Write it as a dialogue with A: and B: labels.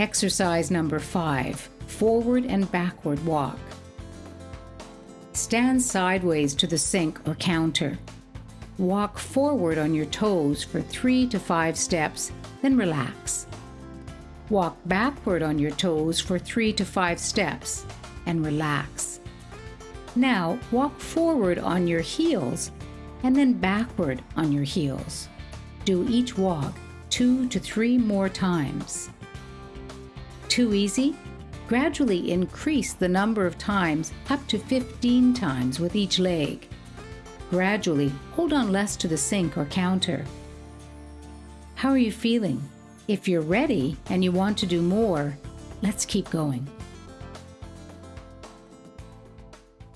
A: Exercise number five forward and backward walk. Stand sideways to the sink or counter. Walk forward on your toes for three to five steps, then relax. Walk backward on your toes for three to five steps and relax. Now walk forward on your heels and then backward on your heels. Do each walk two to three more times. Too easy? Gradually increase the number of times up to 15 times with each leg. Gradually hold on less to the sink or counter. How are you feeling? If you're ready and you want to do more, let's keep going.